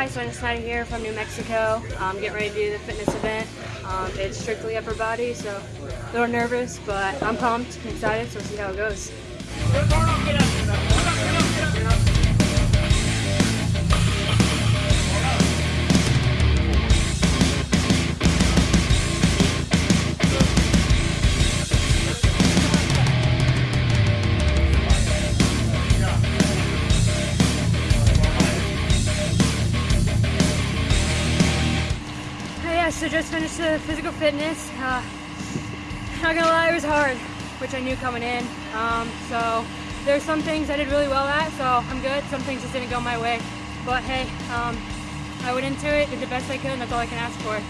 Hi, Sonia Snyder here from New Mexico. I'm getting ready to do the fitness event. Um, it's strictly upper body, so a little nervous, but I'm pumped and excited, so we'll see how it goes. Yeah, so just finished the physical fitness. Uh, not gonna lie, it was hard, which I knew coming in. Um, so there's some things I did really well at, so I'm good. Some things just didn't go my way. But hey, um, I went into it, did the best I could, and that's all I can ask for.